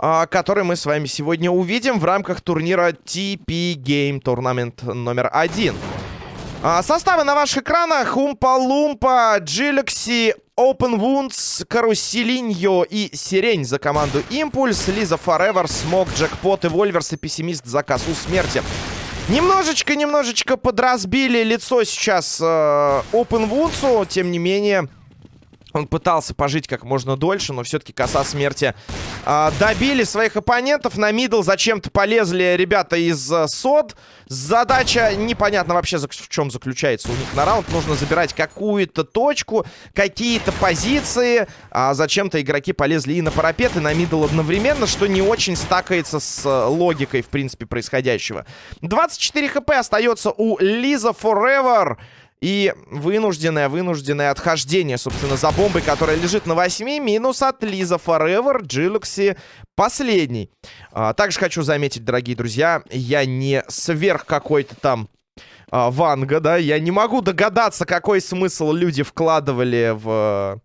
а, который мы с вами сегодня увидим в рамках турнира TP Game Tournament номер один. А, составы на ваших экранах. Умпа-Лумпа, Джилекси, Open Wounds, Каруселиньо и Сирень за команду Импульс, Лиза Forever, Смок, Джекпот и Вольверс и Пессимист за косу смерти. Немножечко-немножечко подразбили лицо сейчас э, Open Wounds, тем не менее... Он пытался пожить как можно дольше, но все-таки коса смерти добили своих оппонентов. На middle зачем-то полезли ребята из э, СОД. Задача непонятно вообще в чем заключается у них на раунд. Нужно забирать какую-то точку, какие-то позиции. А зачем-то игроки полезли и на парапет, и на middle одновременно, что не очень стакается с э, логикой, в принципе, происходящего. 24 HP остается у Лиза Forever. И вынужденное, вынужденное отхождение, собственно, за бомбой, которая лежит на 8. Минус от Лиза Forever, Джилокси последний. А, также хочу заметить, дорогие друзья, я не сверх какой-то там а, Ванга, да. Я не могу догадаться, какой смысл люди вкладывали в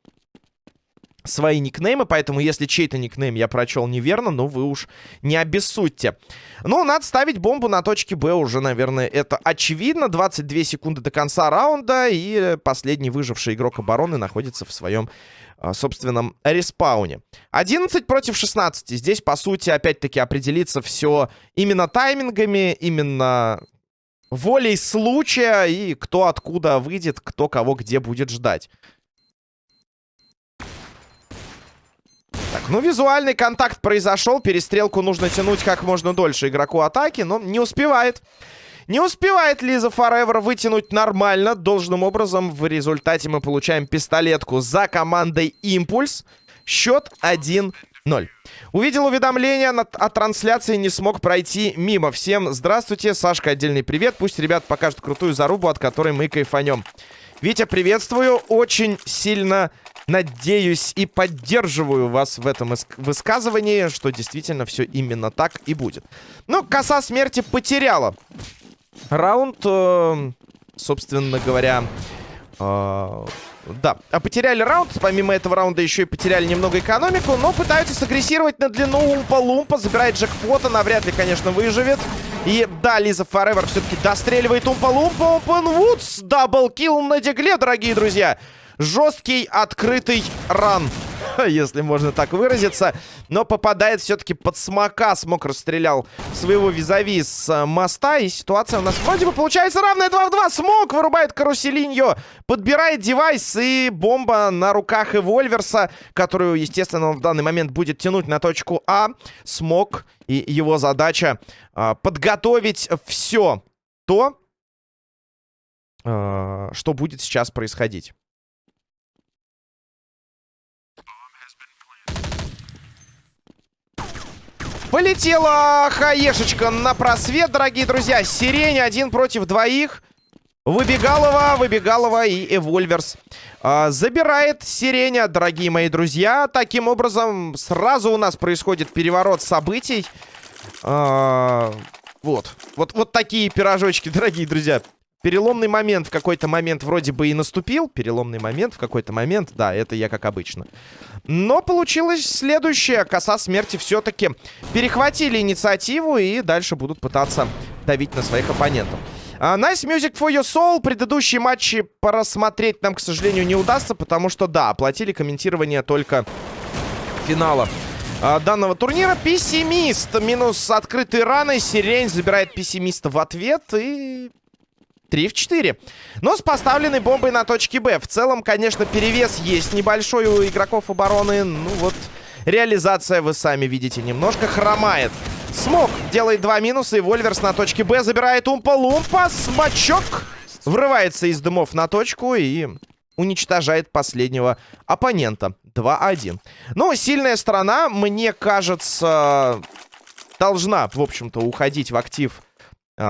свои никнеймы, поэтому если чей-то никнейм я прочел неверно, ну вы уж не обессудьте. Ну, надо ставить бомбу на точке Б уже, наверное, это очевидно. 22 секунды до конца раунда, и последний выживший игрок обороны находится в своем а, собственном респауне. 11 против 16. Здесь, по сути, опять-таки определиться все именно таймингами, именно волей случая и кто откуда выйдет, кто кого где будет ждать. Ну визуальный контакт произошел. Перестрелку нужно тянуть как можно дольше игроку атаки, но не успевает. Не успевает Лиза Форевер вытянуть нормально. Должным образом в результате мы получаем пистолетку за командой Импульс. Счет 1-0. Увидел уведомление о трансляции, не смог пройти мимо. Всем здравствуйте, Сашка, отдельный привет. Пусть ребят покажут крутую зарубу, от которой мы кайфанем. Витя, приветствую. Очень сильно надеюсь и поддерживаю вас в этом высказывании, что действительно все именно так и будет. Ну, коса смерти потеряла раунд, э, собственно говоря... Э, да, а потеряли раунд. Помимо этого раунда еще и потеряли немного экономику. Но пытаются сагрессировать на длину Умпа-Лумпа. Забирает джекпота. Навряд ли, конечно, выживет. И да, Лиза Форевер все-таки достреливает Умпа-Лумпа. Опен Вудс. Даблкил на дигле, дорогие друзья. Жесткий открытый ран. Если можно так выразиться. Но попадает все-таки под смока. Смок расстрелял своего визави с э, моста. И ситуация у нас вроде бы получается равная 2 в 2. Смок вырубает каруселиньо. Подбирает девайс. И бомба на руках Эвольверса. Которую, естественно, он в данный момент будет тянуть на точку А. Смок и его задача э, подготовить все то, э, что будет сейчас происходить. Полетела хаешечка на просвет, дорогие друзья. Сирень один против двоих. Выбегалова, Выбегалова и Эвольверс. А, забирает Сиреня, дорогие мои друзья. Таким образом, сразу у нас происходит переворот событий. А, вот. вот. Вот такие пирожочки, дорогие друзья. Переломный момент в какой-то момент вроде бы и наступил. Переломный момент в какой-то момент. Да, это я как обычно. Но получилось следующее. Коса смерти все-таки перехватили инициативу и дальше будут пытаться давить на своих оппонентов. Uh, nice Music for Your Soul. Предыдущие матчи просмотреть нам, к сожалению, не удастся, потому что, да, оплатили комментирование только финала uh, данного турнира. Пессимист. Минус открытые раны. Сирень забирает пессимиста в ответ. И 3 в 4. Но с поставленной бомбой на точке Б. В целом, конечно, перевес есть небольшой у игроков обороны. Ну вот, реализация, вы сами видите, немножко хромает. Смог делает два минуса, и Вольверс на точке Б забирает Умпа-Лумпа. Смачок врывается из дымов на точку и уничтожает последнего оппонента. 2-1. Ну, сильная сторона, мне кажется, должна, в общем-то, уходить в актив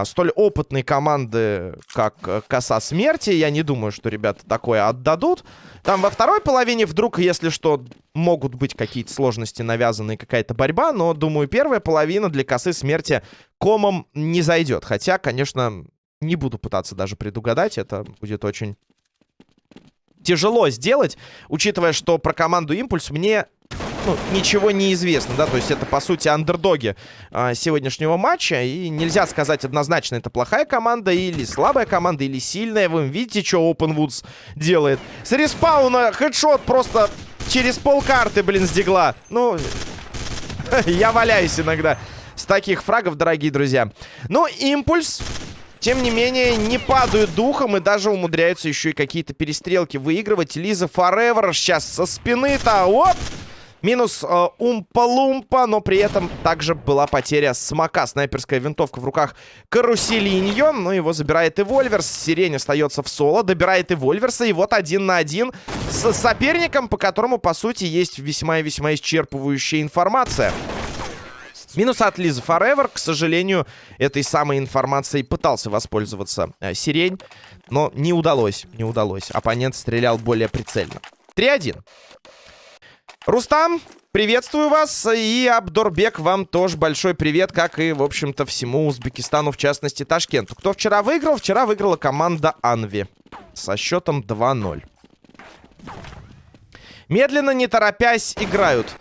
столь опытной команды, как э, Коса Смерти. Я не думаю, что ребята такое отдадут. Там во второй половине вдруг, если что, могут быть какие-то сложности навязанные, какая-то борьба. Но, думаю, первая половина для Косы Смерти комом не зайдет. Хотя, конечно, не буду пытаться даже предугадать. Это будет очень тяжело сделать, учитывая, что про команду Импульс мне ну, ничего не известно, да, то есть это, по сути, андердоги а, сегодняшнего матча, и нельзя сказать однозначно, это плохая команда или слабая команда, или сильная, вы видите, что OpenWoods делает. С респауна хедшот просто через полкарты, блин, с. Ну, я валяюсь иногда с таких фрагов, дорогие друзья. Ну, импульс тем не менее, не падают духом и даже умудряются еще и какие-то перестрелки выигрывать. Лиза Форевер сейчас со спины-то, оп! Минус э, Умпа-Лумпа, но при этом также была потеря смока. Снайперская винтовка в руках Каруселиньо, но его забирает и Вольверс. Сирень остается в соло, добирает и Вольверса. И вот один на один с соперником, по которому, по сути, есть весьма и весьма исчерпывающая информация. Минус от Лизы Forever. К сожалению, этой самой информацией пытался воспользоваться э, Сирень, но не удалось, не удалось. Оппонент стрелял более прицельно. 3-1. Рустам, приветствую вас. И Абдорбек, вам тоже большой привет, как и, в общем-то, всему Узбекистану, в частности, Ташкенту. Кто вчера выиграл? Вчера выиграла команда Анви со счетом 2-0. Медленно, не торопясь, играют.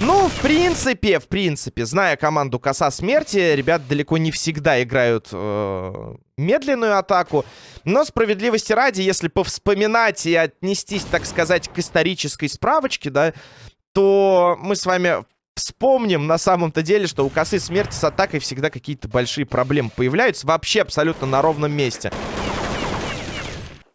Ну, в принципе, в принципе, зная команду Коса Смерти, ребят далеко не всегда играют э, медленную атаку. Но справедливости ради, если повспоминать и отнестись, так сказать, к исторической справочке, да, то мы с вами вспомним на самом-то деле, что у Косы Смерти с атакой всегда какие-то большие проблемы появляются вообще абсолютно на ровном месте.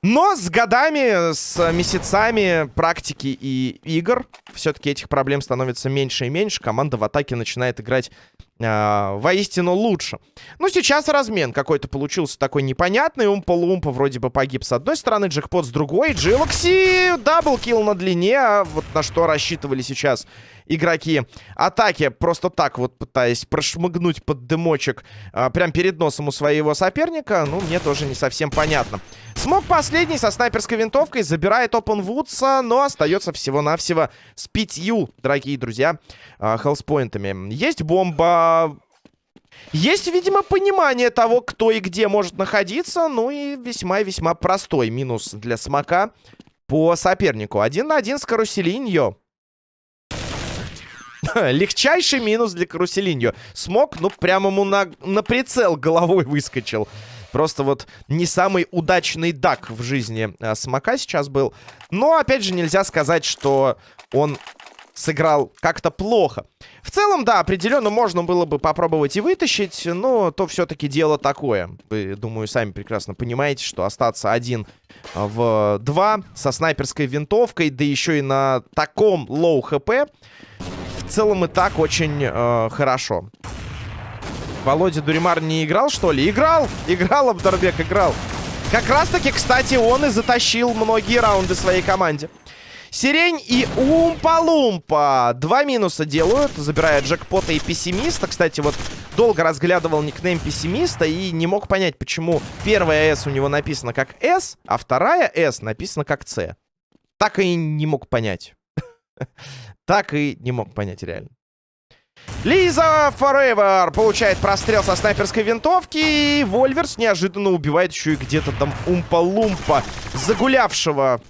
Но с годами, с месяцами практики и игр, все-таки этих проблем становится меньше и меньше. Команда в атаке начинает играть э, воистину лучше. Ну, сейчас размен какой-то получился такой непонятный. Умпа-лумпа вроде бы погиб с одной стороны, джекпот с другой. Джилокси double kill на длине. А вот на что рассчитывали сейчас игроки атаки, просто так вот пытаясь прошмыгнуть под дымочек а, прям перед носом у своего соперника, ну, мне тоже не совсем понятно. Смог последний со снайперской винтовкой, забирает Опенвудса, но остается всего-навсего с пятью, дорогие друзья, а, хелспоинтами. Есть бомба... Есть, видимо, понимание того, кто и где может находиться. Ну и весьма-весьма простой минус для Смока по сопернику. Один на один с Каруселиньо. Легчайший минус для Каруселиньо. Смок, ну, прямо ему на, на прицел головой выскочил. Просто вот не самый удачный duck в жизни а, Смока сейчас был. Но, опять же, нельзя сказать, что он сыграл как-то плохо. В целом, да, определенно можно было бы попробовать и вытащить, но то все-таки дело такое. Вы, думаю, сами прекрасно понимаете, что остаться один в два со снайперской винтовкой, да еще и на таком low HP целом и так очень э, хорошо. Володя Дуримар не играл, что ли? Играл! Играл, Абдарбек, играл. Как раз-таки, кстати, он и затащил многие раунды своей команде. Сирень и Умпа-Лумпа. Два минуса делают, забирая джекпота и пессимиста. Кстати, вот долго разглядывал никнейм пессимиста и не мог понять, почему первая S у него написана как S, а вторая S написана как C. Так и не мог понять. так и не мог понять реально. Лиза Forever получает прострел со снайперской винтовки. И Вольверс неожиданно убивает еще и где-то там Умпа-Лумпа. Загулявшего,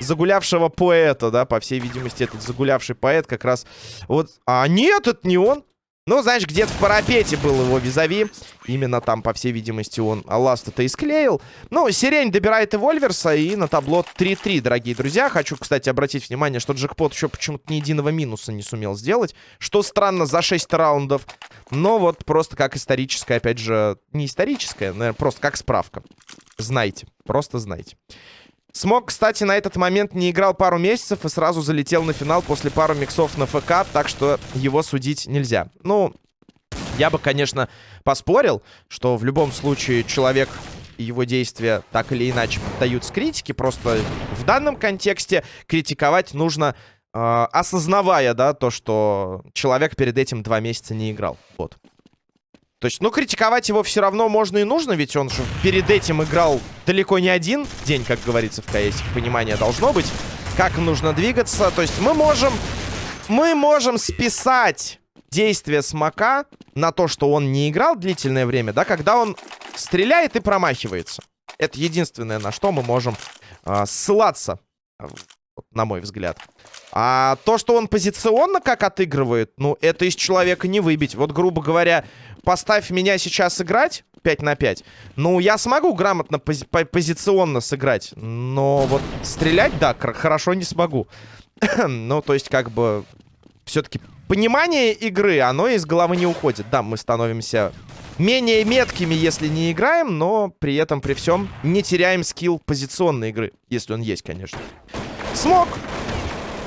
загулявшего поэта, да, по всей видимости, этот загулявший поэт как раз... Вот, а нет, это не он. Ну, знаешь, где-то в парапете был его визави. Именно там, по всей видимости, он ласт-то и склеил. Ну, Сирень добирает Вольверса, и на табло 3-3, дорогие друзья. Хочу, кстати, обратить внимание, что Джекпот еще почему-то ни единого минуса не сумел сделать. Что странно, за 6 раундов. Но вот просто как историческая, опять же, не историческая, наверное, просто как справка. Знайте, просто знайте. Смог, кстати, на этот момент не играл пару месяцев и сразу залетел на финал после пару миксов на ФК, так что его судить нельзя. Ну, я бы, конечно, поспорил, что в любом случае человек и его действия так или иначе поддаются критике, просто в данном контексте критиковать нужно, э, осознавая, да, то, что человек перед этим два месяца не играл. Вот. То есть, ну, критиковать его все равно можно и нужно, ведь он же перед этим играл далеко не один день, как говорится в КС. Понимание должно быть, как нужно двигаться. То есть мы можем... Мы можем списать действия Смока на то, что он не играл длительное время, да, когда он Стреляет и промахивается. Это единственное, на что мы можем э, ссылаться, на мой взгляд. А то, что он позиционно как отыгрывает, ну, это из человека не выбить. Вот, грубо говоря, поставь меня сейчас играть 5 на 5. Ну, я смогу грамотно пози позиционно сыграть. Но вот стрелять, да, хорошо не смогу. ну, то есть, как бы, все-таки понимание игры, оно из головы не уходит. Да, мы становимся менее меткими, если не играем, но при этом, при всем, не теряем скилл позиционной игры. Если он есть, конечно. Смог!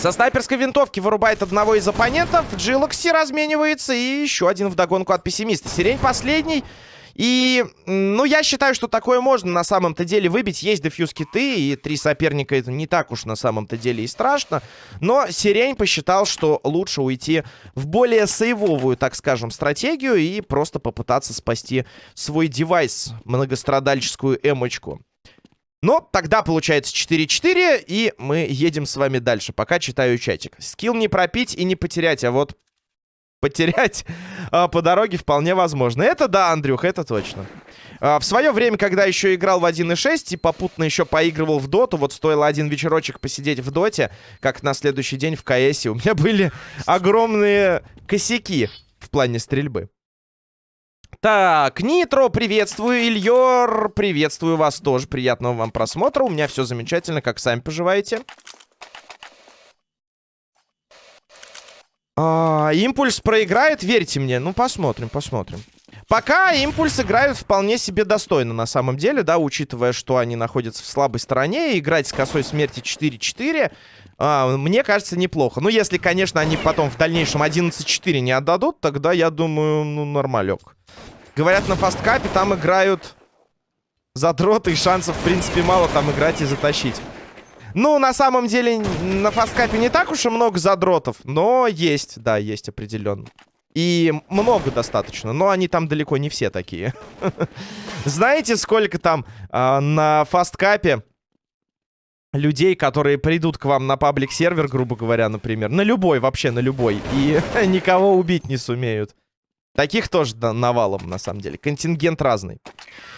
Со снайперской винтовки вырубает одного из оппонентов. Джилокси разменивается. И еще один вдогонку от пессимиста. Сирень последний. И, ну, я считаю, что такое можно на самом-то деле выбить. Есть дефьюз киты, и три соперника это не так уж на самом-то деле и страшно. Но Сирень посчитал, что лучше уйти в более сейвовую, так скажем, стратегию и просто попытаться спасти свой девайс, многострадальческую эмочку. Но тогда получается 4-4, и мы едем с вами дальше. Пока читаю чатик. Скилл не пропить и не потерять, а вот потерять а, по дороге вполне возможно. Это да, Андрюх, это точно. А, в свое время, когда еще играл в 1.6 и попутно еще поигрывал в доту, вот стоило один вечерочек посидеть в доте, как на следующий день в КСе, у меня были огромные косяки в плане стрельбы. Так, Нитро, приветствую, Ильер, приветствую вас тоже, приятного вам просмотра, у меня все замечательно, как сами поживаете. А, импульс проиграет, верьте мне. Ну, посмотрим, посмотрим. Пока импульс играют вполне себе достойно, на самом деле, да, учитывая, что они находятся в слабой стороне. Играть с косой смерти 4-4, а, мне кажется, неплохо. Ну, если, конечно, они потом в дальнейшем 11-4 не отдадут, тогда, я думаю, ну, нормалек. Говорят, на фасткапе там играют задроты, и шансов, в принципе, мало там играть и затащить. Ну, на самом деле, на фасткапе не так уж и много задротов, но есть, да, есть определенно. И много достаточно, но они там далеко не все такие. Знаете, сколько там э, на фасткапе людей, которые придут к вам на паблик-сервер, грубо говоря, например, на любой, вообще на любой, и никого убить не сумеют. Таких тоже навалом, на самом деле. Контингент разный.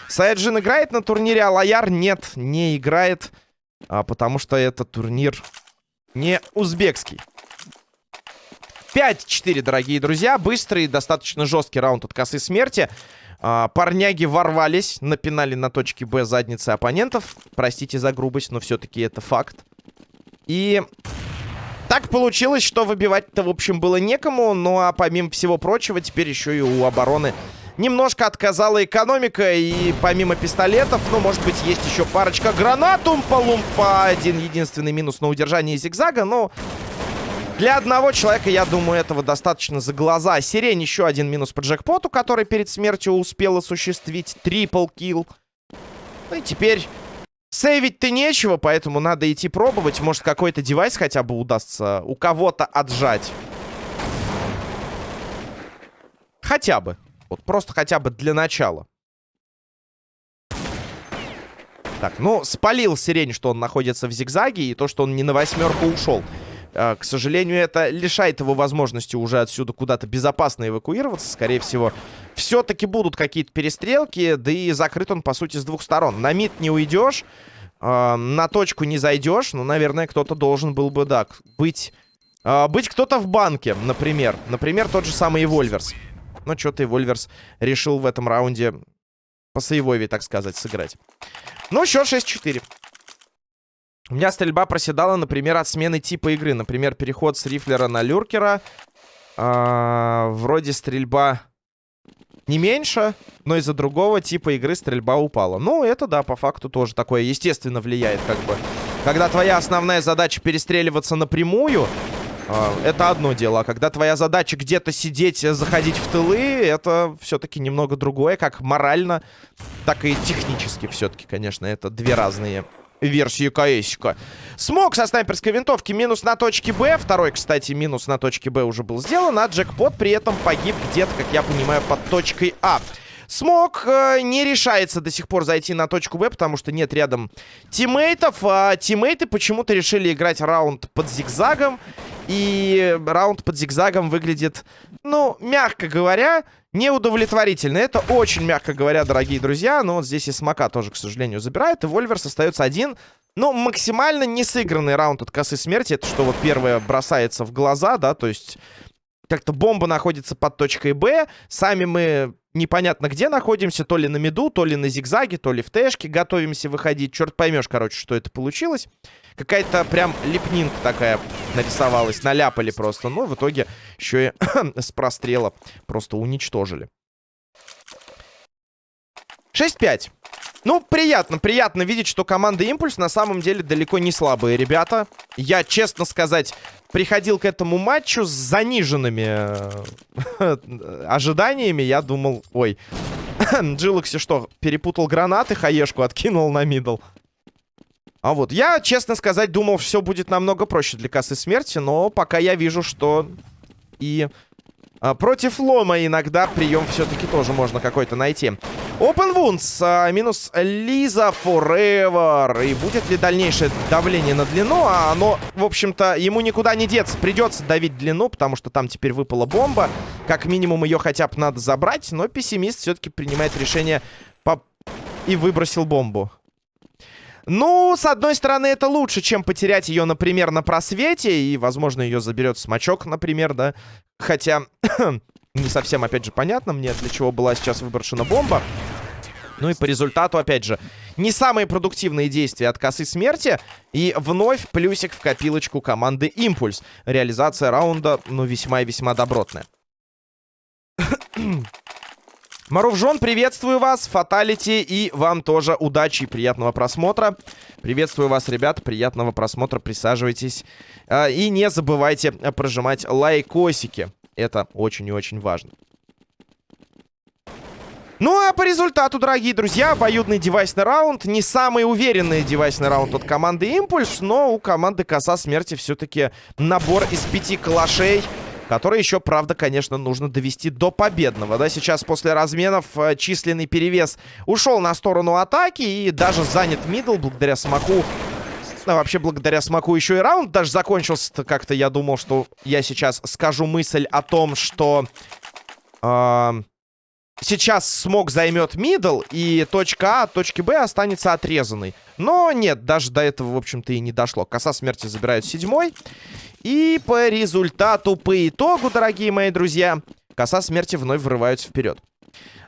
Саяджин играет на турнире, а Лояр нет, не играет. А, потому что это турнир не узбекский. 5-4, дорогие друзья. Быстрый, достаточно жесткий раунд от косы смерти. А, парняги ворвались, напинали на точке Б задницы оппонентов. Простите за грубость, но все-таки это факт. И так получилось, что выбивать-то, в общем, было некому. Ну, а помимо всего прочего, теперь еще и у обороны немножко отказала экономика. И помимо пистолетов, ну, может быть, есть еще парочка гранат. Умпа-лумпа. Один единственный минус на удержании зигзага. Но для одного человека, я думаю, этого достаточно за глаза. Сирень еще один минус по джекпоту, который перед смертью успел осуществить трипл килл. Ну и теперь Сейвить-то нечего, поэтому надо идти пробовать. Может, какой-то девайс хотя бы удастся у кого-то отжать. Хотя бы. Вот просто хотя бы для начала. Так, ну, спалил сирень, что он находится в зигзаге, и то, что он не на восьмерку ушел. А, к сожалению, это лишает его возможности уже отсюда куда-то безопасно эвакуироваться. Скорее всего, все-таки будут какие-то перестрелки, да и закрыт он, по сути, с двух сторон. На мид не уйдешь, э, на точку не зайдешь. Ну, наверное, кто-то должен был бы, да, быть... Э, быть кто-то в банке, например. Например, тот же самый Вольверс. Но что-то Вольверс решил в этом раунде по сейвове, так сказать, сыграть. Ну, счет 6-4. У меня стрельба проседала, например, от смены типа игры. Например, переход с рифлера на люркера. А, вроде стрельба не меньше, но из-за другого типа игры стрельба упала. Ну, это, да, по факту тоже такое, естественно, влияет, как бы. Когда твоя основная задача перестреливаться напрямую, а, это одно дело. А когда твоя задача где-то сидеть, заходить в тылы, это все-таки немного другое, как морально, так и технически все-таки, конечно, это две разные версии КСика. Смог со снайперской винтовки минус на точке Б. Второй, кстати, минус на точке Б уже был сделан. А джекпот при этом погиб где-то, как я понимаю, под точкой А. Смог э, не решается до сих пор зайти на точку Б, потому что нет рядом тиммейтов. А тиммейты почему-то решили играть раунд под зигзагом. И раунд под зигзагом выглядит, ну, мягко говоря, неудовлетворительно. Это очень мягко говоря, дорогие друзья. Но вот здесь и Смока тоже, к сожалению, забирает. И Вольверс остается один. Ну, максимально не сыгранный раунд от косы смерти. Это что вот первое бросается в глаза, да, то есть... Как-то бомба находится под точкой Б. Сами мы непонятно где находимся. То ли на меду, то ли на зигзаге, то ли в тэшке готовимся выходить. Черт поймешь, короче, что это получилось. Какая-то прям лепнинка такая нарисовалась. Наляпали просто. Ну, в итоге еще и с прострела просто уничтожили. 6-5. Ну, приятно, приятно видеть, что команда Импульс на самом деле далеко не слабые ребята. Я, честно сказать, приходил к этому матчу с заниженными э, ожиданиями. Я думал, ой, Джилокси что, перепутал гранаты, хаешку откинул на мидл. А вот, я, честно сказать, думал, все будет намного проще для косы смерти, но пока я вижу, что и против лома иногда прием все-таки тоже можно какой-то найти. Open Wounds а, минус Лиза Forever. И будет ли дальнейшее давление на длину? А оно, в общем-то, ему никуда не деться. Придется давить длину, потому что там теперь выпала бомба. Как минимум ее хотя бы надо забрать. Но пессимист все-таки принимает решение по... и выбросил бомбу. Ну, с одной стороны, это лучше, чем потерять ее, например, на просвете. И, возможно, ее заберет смачок, например, да. Хотя, не совсем, опять же, понятно мне, для чего была сейчас выброшена бомба. Ну и по результату, опять же, не самые продуктивные действия от косы смерти. И вновь плюсик в копилочку команды Импульс. Реализация раунда, ну, весьма и весьма добротная. Марувжон, приветствую вас, Фаталити, и вам тоже удачи и приятного просмотра. Приветствую вас, ребят, приятного просмотра, присаживайтесь. А, и не забывайте прожимать лайкосики, это очень и очень важно. Ну а по результату, дорогие друзья, обоюдный девайсный раунд. Не самый уверенный девайсный раунд от команды Импульс, но у команды Коса Смерти все-таки набор из пяти калашей который еще, правда, конечно, нужно довести до победного. Да, сейчас после разменов э, численный перевес ушел на сторону атаки и даже занят мидл благодаря смоку. А вообще, благодаря смоку еще и раунд даже закончился. Как-то я думал, что я сейчас скажу мысль о том, что... Э сейчас Смок займет middle, и точка А от точки Б останется отрезанной. Но нет, даже до этого, в общем-то, и не дошло. Коса смерти забирают седьмой. И по результату, по итогу, дорогие мои друзья, коса смерти вновь врываются вперед.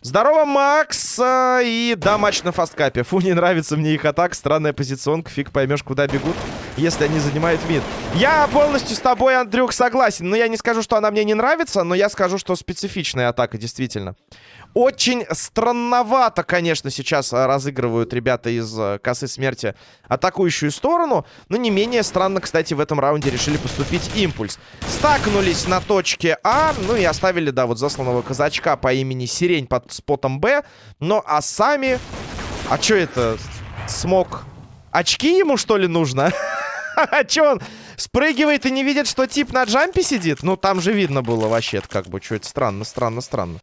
Здорово, Макс! И да, матч на фасткапе. Фу, не нравится мне их атака. Странная позиционка. Фиг поймешь, куда бегут, если они занимают мид. Я полностью с тобой, Андрюх, согласен. Но я не скажу, что она мне не нравится, но я скажу, что специфичная атака, действительно. Очень странновато, конечно, сейчас а, разыгрывают ребята из э, косы смерти атакующую сторону. Но не менее странно, кстати, в этом раунде решили поступить импульс. Стакнулись на точке А, ну и оставили, да, вот засланного казачка по имени Сирень под спотом Б. Но а сами... А что это? Смог... Очки ему, что ли, нужно? А что он спрыгивает и не видит, что тип на джампе сидит? Ну, там же видно было вообще как бы, что это странно, странно, странно.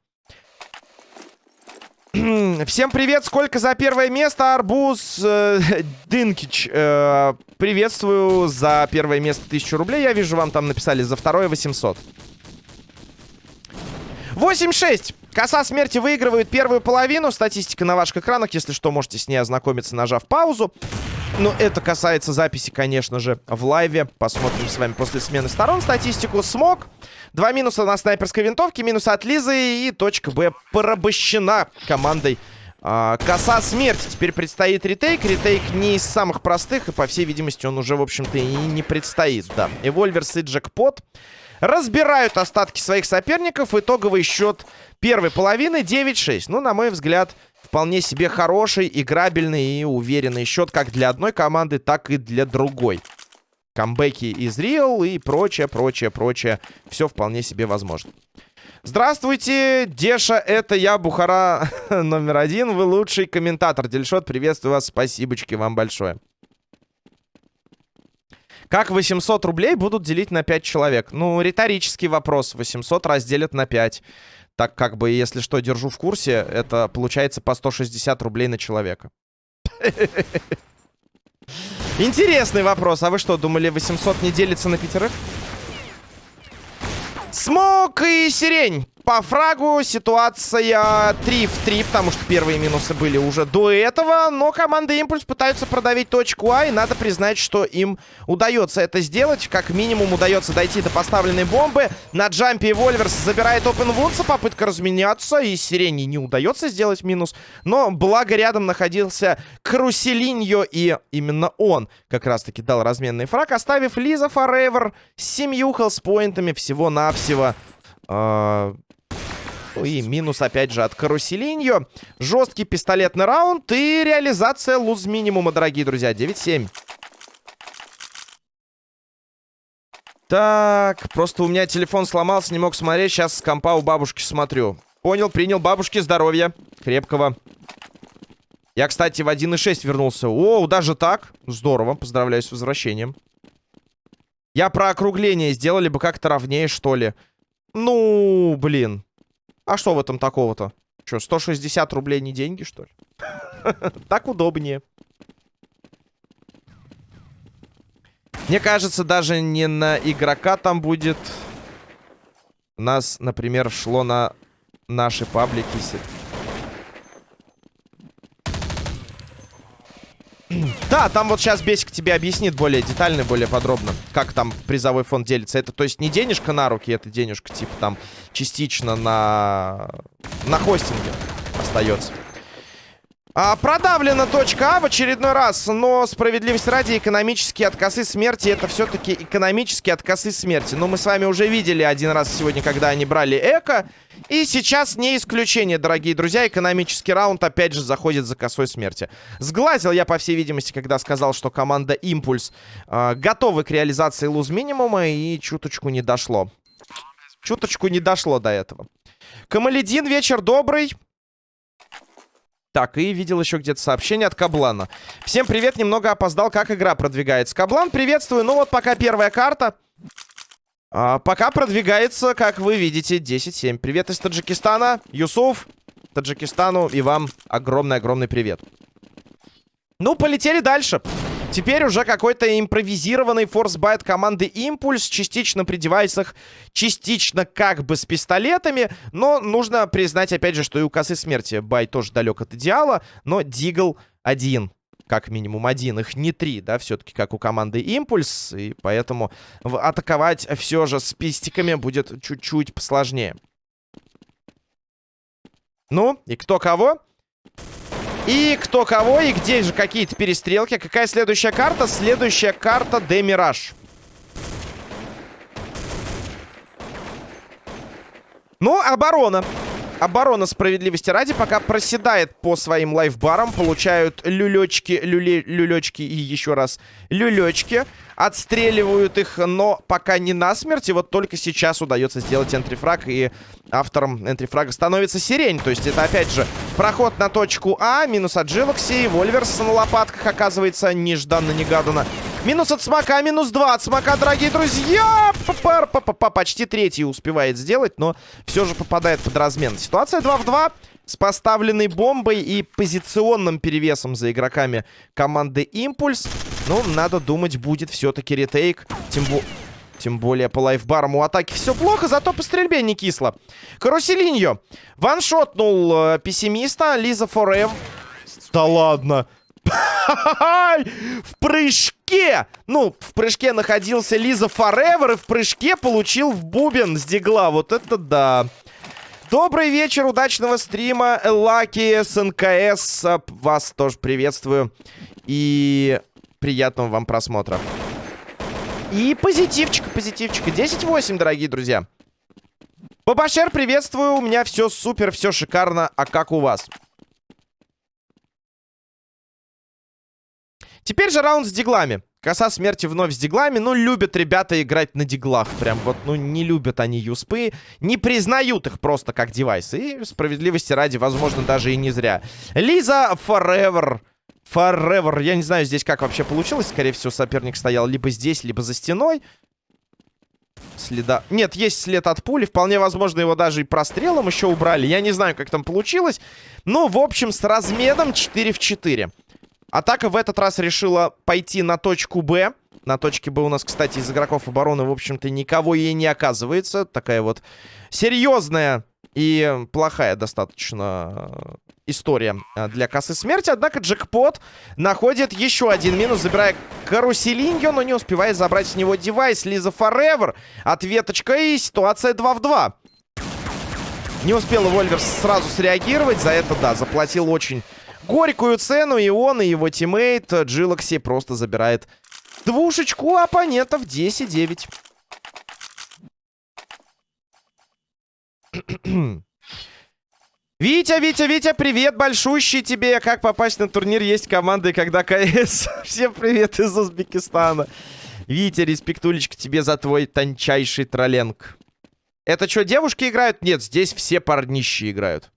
Всем привет, сколько за первое место, Арбуз э, Дынкич. Э, приветствую за первое место 1000 рублей. Я вижу, вам там написали за второе 800. 8-6. Коса смерти выигрывает первую половину. Статистика на ваших экранах. Если что, можете с ней ознакомиться, нажав паузу. Но это касается записи, конечно же, в лайве. Посмотрим с вами после смены сторон статистику. Смог. Два минуса на снайперской винтовке, минус от Лизы и точка Б порабощена командой а, Коса смерти. Теперь предстоит ретейк. Ретейк не из самых простых, и, по всей видимости, он уже, в общем-то, и не предстоит, да. Эвольверс и Джекпот разбирают остатки своих соперников. Итоговый счет первой половины 9-6. Ну, на мой взгляд, вполне себе хороший, играбельный и уверенный счет как для одной команды, так и для другой камбэки из Real и прочее, прочее, прочее. Все вполне себе возможно. Здравствуйте, Деша, это я, Бухара номер один. Вы лучший комментатор. Дельшот, приветствую вас. Спасибочки вам большое. Как 800 рублей будут делить на 5 человек? Ну, риторический вопрос. 800 разделят на 5. Так как бы, если что, держу в курсе, это получается по 160 рублей на человека. Интересный вопрос. А вы что, думали, 800 не делится на пятерых? Смок и сирень. По фрагу ситуация 3 в 3, потому что первые минусы были уже до этого. Но команда Импульс пытаются продавить точку А, и надо признать, что им удается это сделать. Как минимум удается дойти до поставленной бомбы. На джампе Вольверс забирает Open Вудса, попытка разменяться, и Сирени не удается сделать минус. Но благо рядом находился Круселиньо, и именно он как раз-таки дал разменный фраг, оставив Лиза Forever с семью хелспоинтами всего-навсего. Ну и минус, опять же, от Каруселиньо. Жесткий пистолетный раунд и реализация луз минимума, дорогие друзья. 9-7. Так, просто у меня телефон сломался, не мог смотреть. Сейчас с компа у бабушки смотрю. Понял, принял. Бабушке здоровья. Крепкого. Я, кстати, в 1.6 вернулся. О, даже так? Здорово. Поздравляю с возвращением. Я про округление. Сделали бы как-то ровнее, что ли. Ну, блин. А что в этом такого-то? Что, 160 рублей не деньги, что ли? Так удобнее. Мне кажется, даже не на игрока там будет. У нас, например, шло на наши паблики. Да, там вот сейчас Бесик тебе объяснит более детально, более подробно, как там призовой фонд делится. Это, то есть, не денежка на руки, это денежка, типа, там, частично на, на хостинге остается. А, продавлена точка А в очередной раз, но справедливость ради экономические откосы смерти это все-таки экономические откосы смерти. Но мы с вами уже видели один раз сегодня, когда они брали эко. И сейчас не исключение, дорогие друзья. Экономический раунд опять же заходит за косой смерти. Сглазил я, по всей видимости, когда сказал, что команда Импульс э, готова к реализации луз минимума и чуточку не дошло. Чуточку не дошло до этого. Камаледин, вечер добрый. Так, и видел еще где-то сообщение от Каблана. Всем привет, немного опоздал, как игра продвигается. Каблан, приветствую. Ну вот пока первая карта. А, пока продвигается, как вы видите, 10-7. Привет из Таджикистана. Юсуф, Таджикистану и вам огромный-огромный привет. Ну, полетели дальше. Теперь уже какой-то импровизированный форсбайт команды Импульс. Частично при девайсах, частично как бы с пистолетами. Но нужно признать, опять же, что и у косы смерти бай тоже далек от идеала. Но Дигл один как минимум один, их не три, да, все-таки как у команды Импульс, и поэтому атаковать все же с пистиками будет чуть-чуть посложнее. Ну, и кто кого? И кто кого, и где же какие-то перестрелки. Какая следующая карта? Следующая карта Демираж. Ну, оборона. Оборона справедливости ради пока проседает по своим лайфбарам. Получают люлечки, люле, люлечки и еще раз люлечки. Отстреливают их, но пока не насмерть. И вот только сейчас удается сделать энтрифраг. И автором энтрифрага становится сирень. То есть это опять же проход на точку А. Минус от Джилокси. Вольверс на лопатках оказывается нежданно-негаданно. Минус от смока, минус 2 от смока, дорогие друзья. Папар, папа, почти третий успевает сделать, но все же попадает под размен. Ситуация 2 в 2 с поставленной бомбой и позиционным перевесом за игроками команды Импульс. Ну, надо думать, будет все-таки ретейк. Тем, бо... Тем более по лайфбарам у атаки все плохо, зато по стрельбе не кисло. Каруселиньо ваншотнул э, пессимиста. Лиза Форев. Да ладно. В прыжке! Ну, в прыжке находился Лиза Форевер, и в прыжке получил в бубен с дигла. Вот это да. Добрый вечер, удачного стрима. Лаки с НКС. Вас тоже приветствую. И приятного вам просмотра. И позитивчика, позитивчика. 10-8, дорогие друзья. Бабашер, приветствую. У меня все супер, все шикарно. А как у вас? Теперь же раунд с диглами. Коса смерти вновь с диглами. Ну, любят ребята играть на диглах. Прям вот, ну, не любят они юспы. Не признают их просто как девайсы. И справедливости ради, возможно, даже и не зря. Лиза Forever. Forever. Я не знаю здесь, как вообще получилось. Скорее всего, соперник стоял либо здесь, либо за стеной. Следа... Нет, есть след от пули. Вполне возможно, его даже и прострелом еще убрали. Я не знаю, как там получилось. Ну, в общем, с разменом 4 в 4. Атака в этот раз решила пойти на точку Б. На точке Б у нас, кстати, из игроков обороны, в общем-то, никого и не оказывается. Такая вот серьезная и плохая достаточно история э, для косы смерти. Однако джекпот находит еще один минус, забирая каруселиньо, но не успевает забрать с него девайс. Лиза Forever. Ответочка и ситуация 2 в 2. Не успел Вольверс сразу среагировать. За это, да, заплатил очень горькую цену. И он, и его teammate Джилокси просто забирает Двушечку оппонентов 10-9. Витя, Витя, Витя, привет большущий тебе. Как попасть на турнир? Есть команды, когда КС. Всем привет из Узбекистана. Витя, респектулечка тебе за твой тончайший тролленг. Это что, девушки играют? Нет, здесь все парнищи играют.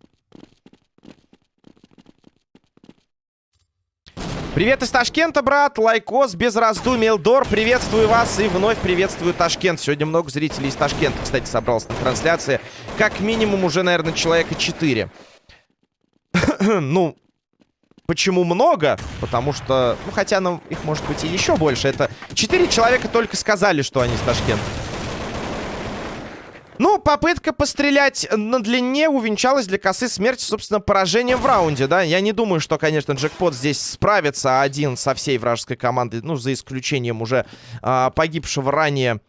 Привет из Ташкента, брат. Лайкос без раздумий. Элдор, приветствую вас и вновь приветствую Ташкент. Сегодня много зрителей из Ташкента, кстати, собрался на трансляции. Как минимум уже, наверное, человека 4. ну, почему много? Потому что, ну, хотя, ну, их может быть и еще больше. Это 4 человека только сказали, что они из Ташкента. Ну, попытка пострелять на длине увенчалась для косы смерти, собственно, поражением в раунде, да. Я не думаю, что, конечно, джекпот здесь справится один со всей вражеской командой, ну, за исключением уже а, погибшего ранее а,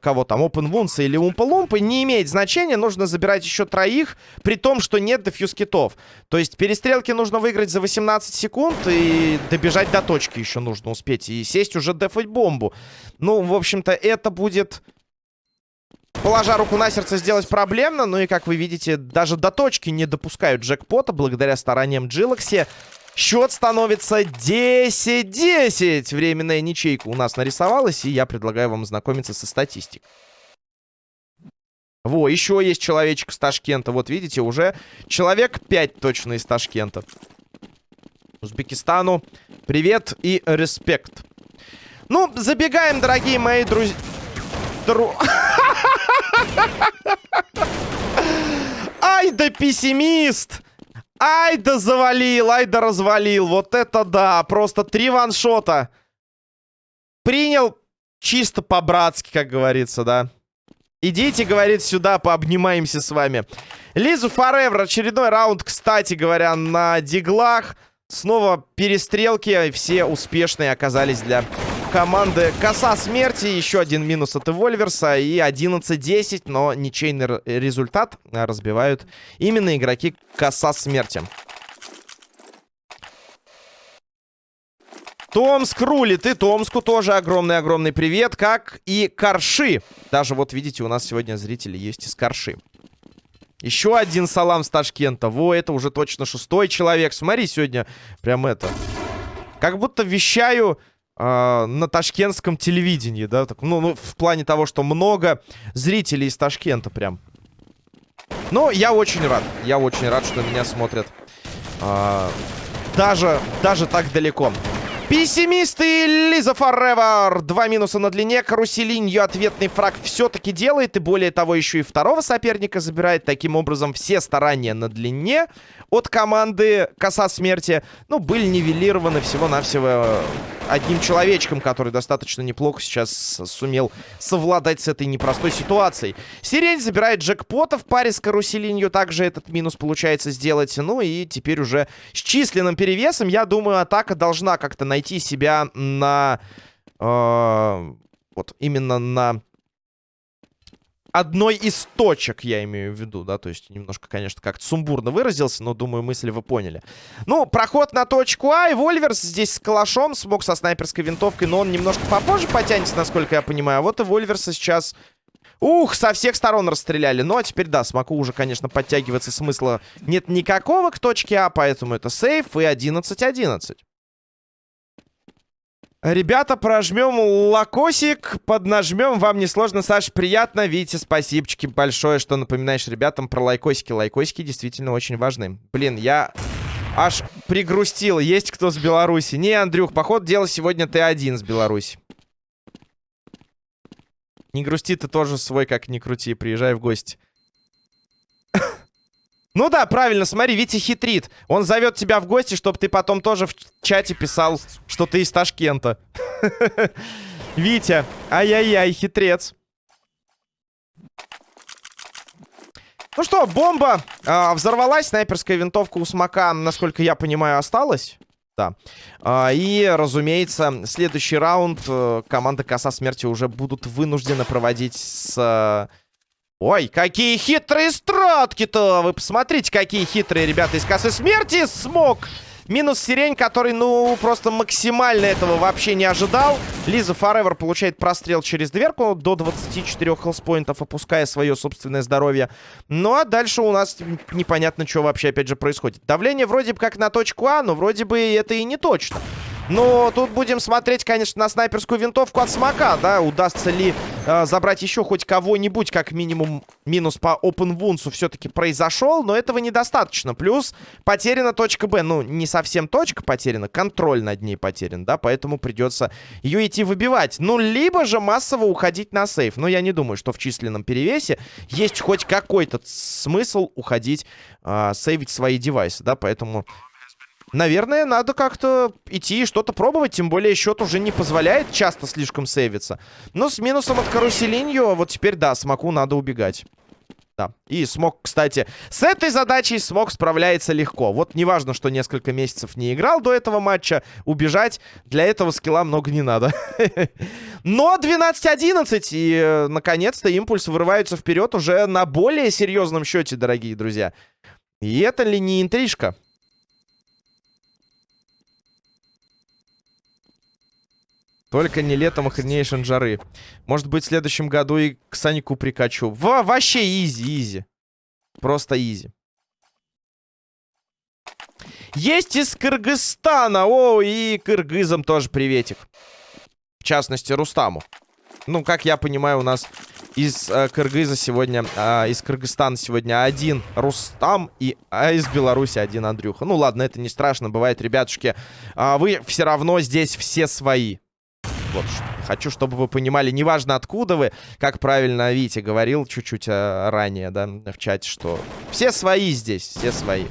кого там, Open Wounds или Умпа Лумпа, не имеет значения. Нужно забирать еще троих, при том, что нет дефьюз китов. То есть перестрелки нужно выиграть за 18 секунд и добежать до точки еще нужно успеть. И сесть уже дефать бомбу. Ну, в общем-то, это будет положа руку на сердце, сделать проблемно. Ну и, как вы видите, даже до точки не допускают джекпота благодаря стараниям Джилокси. Счет становится 10-10. Временная ничейка у нас нарисовалась, и я предлагаю вам знакомиться со статистикой. Во, еще есть человечек с Ташкента. Вот видите, уже человек 5 точно из Ташкента. Узбекистану привет и респект. Ну, забегаем, дорогие мои друзья. Дру... Ай да пессимист! Ай да завалил, ай да развалил. Вот это да, просто три ваншота. Принял чисто по-братски, как говорится, да. Идите, говорит, сюда, пообнимаемся с вами. Лизу Форевер, очередной раунд, кстати говоря, на диглах. Снова перестрелки, все успешные оказались для команды Коса Смерти. Еще один минус от Эвольверса. И 11-10, но ничейный результат разбивают именно игроки Коса Смерти. Томск рулит, и Томску тоже огромный-огромный привет, как и Карши. Даже вот видите, у нас сегодня зрители есть из Карши. Еще один салам с Ташкента. Во, это уже точно шестой человек. Смотри, сегодня прям это... Как будто вещаю э, на ташкентском телевидении, да? Так, ну, ну, в плане того, что много зрителей из Ташкента прям. Но я очень рад. Я очень рад, что меня смотрят. Э, даже, даже так далеко. Пессимисты Лиза Форевер. Два минуса на длине. Каруселинью ответный фраг все-таки делает. И более того, еще и второго соперника забирает. Таким образом, все старания на длине от команды Коса Смерти, ну, были нивелированы всего-навсего одним человечком, который достаточно неплохо сейчас сумел совладать с этой непростой ситуацией. Сирень забирает джекпота в паре с каруселинью. Также этот минус получается сделать. Ну и теперь уже с численным перевесом, я думаю, атака должна как-то найти себя на... Э, вот именно на одной из точек, я имею в виду, да, то есть немножко, конечно, как-то сумбурно выразился, но, думаю, мысли вы поняли. Ну, проход на точку А, и Вольверс здесь с калашом смог со снайперской винтовкой, но он немножко попозже потянется, насколько я понимаю, вот и Вольверса сейчас... Ух, со всех сторон расстреляли. Ну, а теперь, да, смогу уже, конечно, подтягиваться смысла нет никакого к точке А, поэтому это сейф и 11-11. Ребята, прожмем лакосик, поднажмем. Вам несложно, Саш, приятно. Витя, спасибочки большое, что напоминаешь ребятам про лайкосики. Лайкосики действительно очень важны. Блин, я аж пригрустил. Есть кто с Беларуси? Не, Андрюх, поход дело сегодня ты один с Беларуси. Не грусти, ты тоже свой, как ни крути. Приезжай в гости. Ну да, правильно, смотри, Витя хитрит. Он зовет тебя в гости, чтобы ты потом тоже в чате писал, что ты из Ташкента. Витя, ай-яй-яй, хитрец. Ну что, бомба э, взорвалась. Снайперская винтовка у Смока, насколько я понимаю, осталась. Да. А, и, разумеется, следующий раунд э, команда Коса Смерти уже будут вынуждены проводить с... Э... Ой, какие хитрые стратки-то! Вы посмотрите, какие хитрые ребята из Косы Смерти. Смог Минус Сирень, который, ну, просто максимально этого вообще не ожидал. Лиза Форевер получает прострел через дверку до 24 хелспоинтов, опуская свое собственное здоровье. Ну, а дальше у нас непонятно, что вообще, опять же, происходит. Давление вроде бы как на точку А, но вроде бы это и не точно. Но тут будем смотреть, конечно, на снайперскую винтовку от Смока, да, удастся ли э, забрать еще хоть кого-нибудь, как минимум минус по Open Wounds все-таки произошел, но этого недостаточно. Плюс потеряна точка Б, ну, не совсем точка потеряна, контроль над ней потерян, да, поэтому придется ее идти выбивать. Ну, либо же массово уходить на сейф, но я не думаю, что в численном перевесе есть хоть какой-то смысл уходить, э, сейвить свои девайсы, да, поэтому Наверное, надо как-то идти и что-то пробовать. Тем более счет уже не позволяет часто слишком сейвиться. Но с минусом от каруселинью, вот теперь, да, смоку надо убегать. Да. И смог, кстати, с этой задачей смог справляется легко. Вот неважно, что несколько месяцев не играл до этого матча, убежать для этого скилла много не надо. Но 12-11, и э, наконец-то импульс вырываются вперед уже на более серьезном счете, дорогие друзья. И это ли не интрижка? Только не летом охренейшин жары. Может быть, в следующем году и к Санику прикачу. Во вообще easy, easy. Просто easy. Есть из Кыргызстана. О, и кыргызам тоже приветик. В частности, Рустаму. Ну, как я понимаю, у нас из э, Кыргыза сегодня, э, из Кыргызстана сегодня один Рустам, и а из Беларуси один Андрюха. Ну, ладно, это не страшно, бывает, ребятушки. Э, вы все равно здесь все свои. Вот, хочу, чтобы вы понимали, неважно откуда вы, как правильно Витя говорил чуть-чуть э, ранее, да, в чате, что все свои здесь, все свои.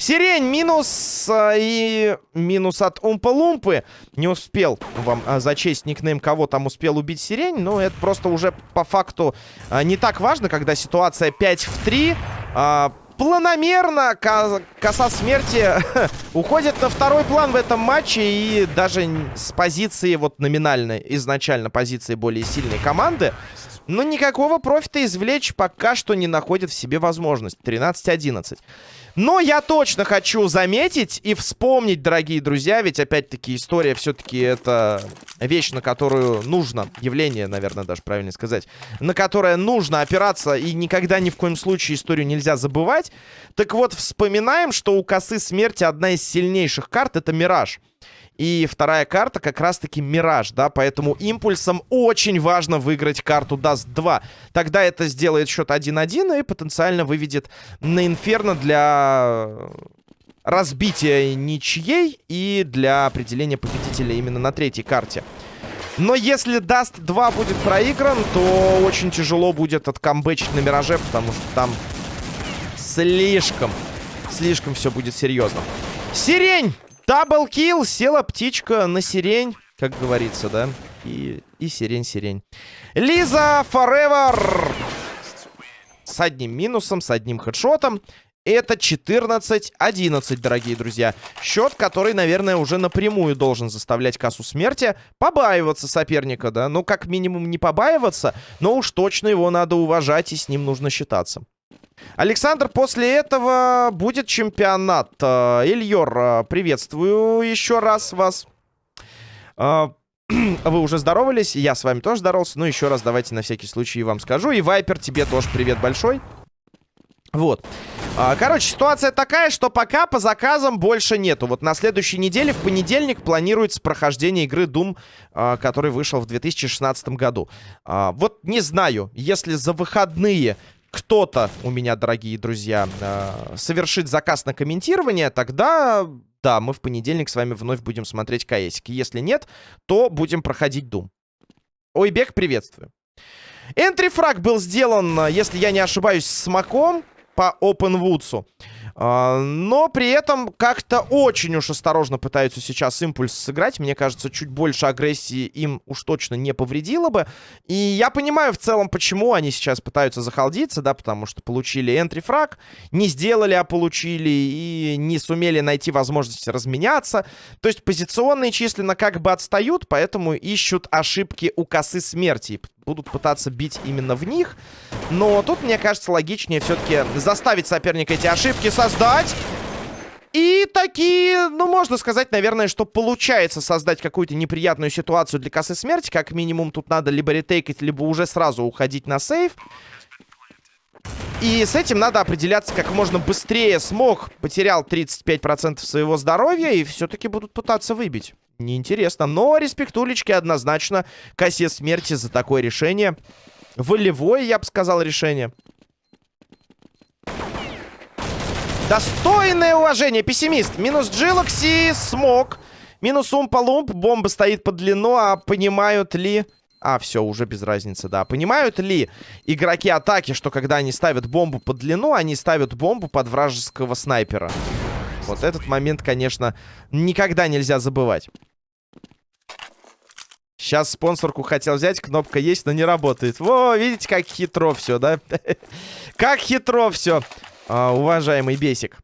Сирень минус э, и минус от Умпа-Лумпы. Не успел вам э, зачесть никнейм, кого там успел убить Сирень. Но это просто уже по факту э, не так важно, когда ситуация 5 в 3. Э, планомерно коса смерти уходит на второй план в этом матче. И даже с позиции вот номинальной, изначально позиции более сильной команды, но никакого профита извлечь пока что не находит в себе возможность. 13-11. Но я точно хочу заметить и вспомнить, дорогие друзья, ведь опять-таки история все-таки это вещь, на которую нужно, явление, наверное, даже правильно сказать, на которое нужно опираться и никогда ни в коем случае историю нельзя забывать. Так вот, вспоминаем, что у косы смерти одна из сильнейших карт — это Мираж. И вторая карта как раз-таки Мираж, да, поэтому импульсом очень важно выиграть карту Dust 2. Тогда это сделает счет 1-1 и потенциально выведет на Инферно для разбития ничьей и для определения победителя именно на третьей карте. Но если Dust 2 будет проигран, то очень тяжело будет откамбэчить на Мираже, потому что там слишком, слишком все будет серьезно. Сирень! Double kill, села птичка на сирень, как говорится, да? И, и сирень-сирень. Лиза Forever с одним минусом, с одним хедшотом. Это 14-11, дорогие друзья. Счет, который, наверное, уже напрямую должен заставлять кассу смерти побаиваться соперника, да? Ну, как минимум, не побаиваться, но уж точно его надо уважать и с ним нужно считаться. Александр, после этого будет чемпионат. Э, Ильор, э, приветствую еще раз вас. Э, вы уже здоровались, я с вами тоже здоровался. Но еще раз давайте на всякий случай вам скажу. И Вайпер, тебе тоже привет большой. Вот. Короче, ситуация такая, что пока по заказам больше нету. Вот на следующей неделе, в понедельник, планируется прохождение игры Doom, который вышел в 2016 году. Вот не знаю, если за выходные кто-то у меня, дорогие друзья, э, совершит заказ на комментирование, тогда, да, мы в понедельник с вами вновь будем смотреть КСики. Если нет, то будем проходить Дум. Ойбек, приветствую. Энтрифраг был сделан, если я не ошибаюсь, с маком. по Open Woods. А, но при этом как-то очень уж осторожно пытаются сейчас импульс сыграть. Мне кажется, чуть больше агрессии им уж точно не повредило бы. И я понимаю в целом, почему они сейчас пытаются захалдиться, да, потому что получили энтрифраг, не сделали, а получили, и не сумели найти возможность разменяться. То есть позиционные численно как бы отстают, поэтому ищут ошибки у косы смерти будут пытаться бить именно в них. Но тут, мне кажется, логичнее все-таки заставить соперника эти ошибки создать. И такие, ну, можно сказать, наверное, что получается создать какую-то неприятную ситуацию для косы смерти. Как минимум тут надо либо ретейкать, либо уже сразу уходить на сейф. И с этим надо определяться как можно быстрее. Смог потерял 35% своего здоровья и все-таки будут пытаться выбить. Неинтересно. Но респектулечки однозначно косе смерти за такое решение. Волевое, я бы сказал, решение. Достойное уважение. Пессимист. Минус Джилокси. Смог. Минус Умпа-Лумп. Бомба стоит под длину. А понимают ли... А, все, уже без разницы, да. Понимают ли игроки атаки, что когда они ставят бомбу под длину, они ставят бомбу под вражеского снайпера? Вот этот момент, конечно, никогда нельзя забывать. Сейчас спонсорку хотел взять, кнопка есть, но не работает. Во, видите, как хитро все, да? Как хитро все, уважаемый бесик.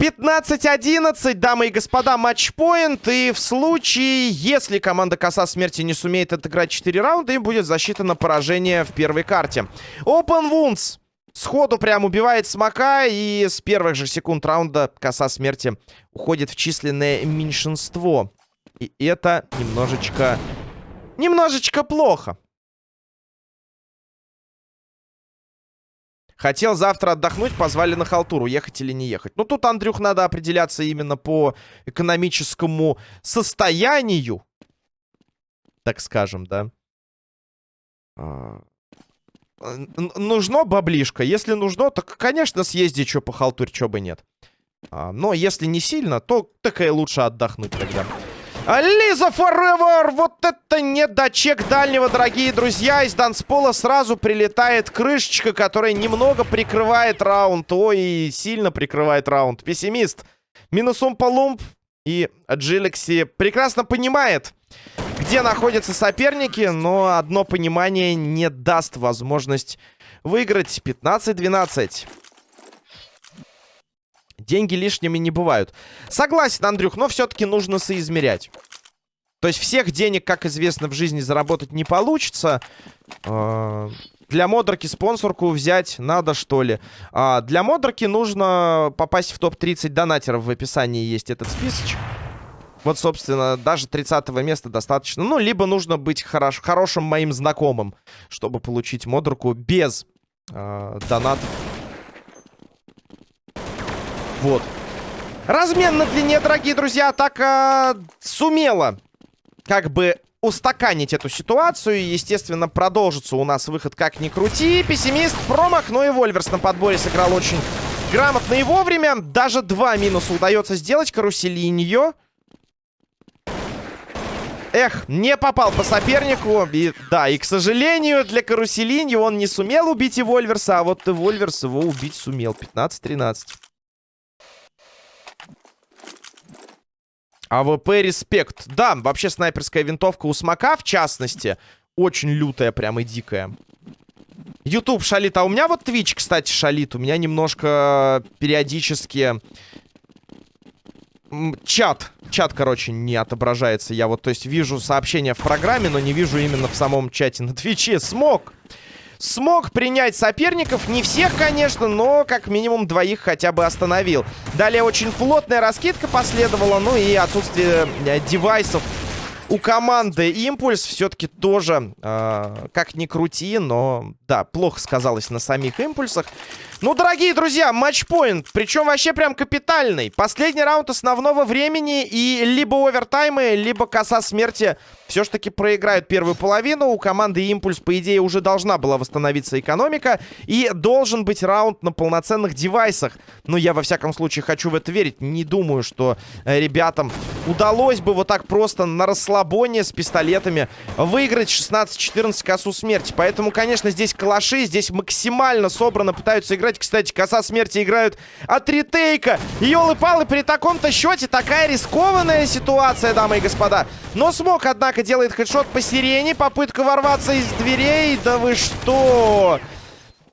15-11, дамы и господа, матчпоинт. И в случае, если команда Коса Смерти не сумеет отыграть 4 раунда, им будет засчитано поражение в первой карте. Open Wounds сходу прям убивает Смока. И с первых же секунд раунда Коса Смерти уходит в численное меньшинство. И это немножечко... Немножечко плохо. Хотел завтра отдохнуть, позвали на халтуру, ехать или не ехать. Ну, тут, Андрюх, надо определяться именно по экономическому состоянию. Так скажем, да. А... Нужно баблишко. Если нужно, то, конечно, съезди что по халтуре, что бы нет. А, но если не сильно, то так и лучше отдохнуть тогда. Лиза Forever! Вот это недочек дальнего, дорогие друзья. Из Данспола сразу прилетает крышечка, которая немного прикрывает раунд. Ой, сильно прикрывает раунд. Пессимист. Минусом Полумп и Джилекси прекрасно понимает, где находятся соперники, но одно понимание не даст возможность выиграть 15-12. Деньги лишними не бывают. Согласен, Андрюх, но все-таки нужно соизмерять. То есть всех денег, как известно, в жизни заработать не получится. А, для модерки спонсорку взять надо, что ли. А, для модерки нужно попасть в топ-30 донатеров. В описании есть этот списочек. Вот, собственно, даже 30 места достаточно. Ну, либо нужно быть хорош хорошим моим знакомым, чтобы получить модерку без э, донатов вот. Размен на длине, дорогие друзья, атака сумела как бы устаканить эту ситуацию. И, естественно, продолжится у нас выход как ни крути. Пессимист промах, но и Вольверс на подборе сыграл очень грамотно и вовремя. Даже два минуса удается сделать. Каруселиньо. Эх, не попал по сопернику. И, да, и, к сожалению, для Каруселиньо он не сумел убить и Вольверса. А вот и Вольверс его убить сумел. 15-13. АВП респект. Да, вообще снайперская винтовка у Смока, в частности, очень лютая прям и дикая. YouTube шалит. А у меня вот Twitch, кстати, шалит. У меня немножко периодически... Чат. Чат, короче, не отображается. Я вот, то есть, вижу сообщения в программе, но не вижу именно в самом чате на Твиче. Смог! смог принять соперников. Не всех, конечно, но как минимум двоих хотя бы остановил. Далее очень плотная раскидка последовала. Ну и отсутствие э, девайсов у команды импульс все-таки тоже, э, как ни крути, но, да, плохо сказалось на самих импульсах. Ну, дорогие друзья, матчпоинт, причем вообще прям капитальный. Последний раунд основного времени и либо овертаймы, либо коса смерти все ж таки проиграют первую половину. У команды импульс, по идее, уже должна была восстановиться экономика. И должен быть раунд на полноценных девайсах. Но я, во всяком случае, хочу в это верить. Не думаю, что э, ребятам удалось бы вот так просто на расслабоне с пистолетами выиграть 16-14 косу смерти. Поэтому, конечно, здесь калаши, здесь максимально собрано пытаются играть играть. Кстати, коса смерти играют от ретейка. Ёлы-палы, при таком-то счете такая рискованная ситуация, дамы и господа. Но смог, однако, делает хедшот по сирене. Попытка ворваться из дверей. Да вы что?